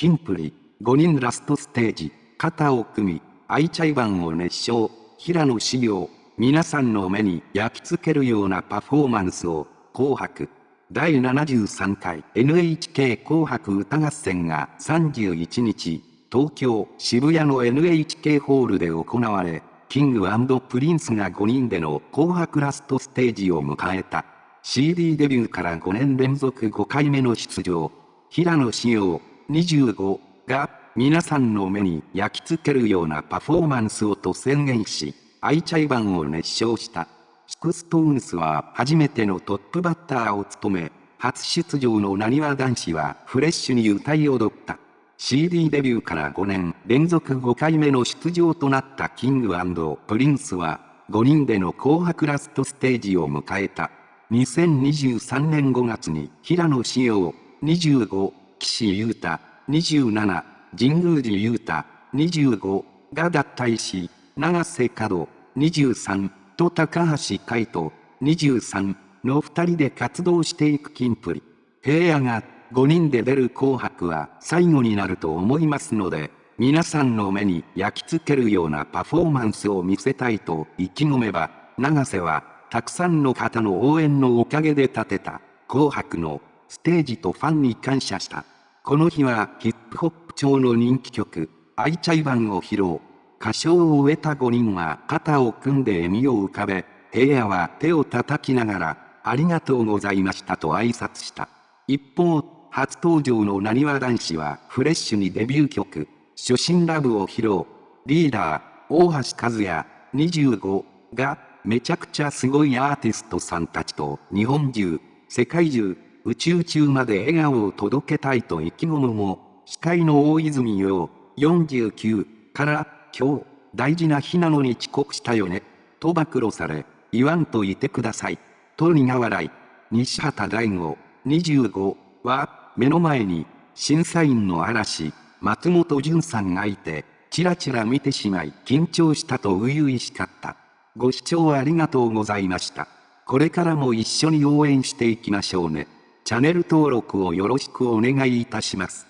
キンプリ、5人ラストステージ、肩を組み、 ichiban を熱唱、平野紫耀、皆さんの目に焼き付けるようなパフォーマンスを、紅白。第73回 NHK 紅白歌合戦が31日、東京渋谷の NHK ホールで行われ、キングプリンスが5人での紅白ラストステージを迎えた。CD デビューから5年連続5回目の出場。平野紫耀25が皆さんの目に焼き付けるようなパフォーマンスをと宣言し、 ichiban を熱唱した。 SixTONES は初めてのトップバッターを務め、初出場のなにわ男子はフレッシュに歌い踊った。CD デビューから5年連続5回目の出場となったキングプリンスは、5人での紅白ラストステージを迎えた。2023年5月に平野志陽25、岸優太27、神宮寺優太25が脱退し、長瀬角23と高橋海人23の2人で活動していくキンプリ。平野が5人で出る紅白は最後になると思いますので、皆さんの目に焼き付けるようなパフォーマンスを見せたいと意気込めば、長瀬はたくさんの方の応援のおかげで立てた紅白のステージとファンに感謝した。この日はヒップホップ調の人気曲、アイチャイバンを披露。歌唱を終えた5人は肩を組んで笑みを浮かべ、平野は手を叩きながら、ありがとうございましたと挨拶した。一方、初登場のなにわ男子はフレッシュにデビュー曲、初心ラブを披露。リーダー、大橋和也、25が、めちゃくちゃすごいアーティストさんたちと日本中、世界中、宇宙中まで笑顔を届けたいと意気込むも、司会の大泉洋、49から、今日、大事な日なのに遅刻したよね、と暴露され、言わんといてください、と苦笑い。西畑大吾、25は、目の前に、審査員の嵐、松本潤さんがいて、ちらちら見てしまい緊張したと初々しかった。ご視聴ありがとうございました。これからも一緒に応援していきましょうね。チャンネル登録をよろしくお願いいたします。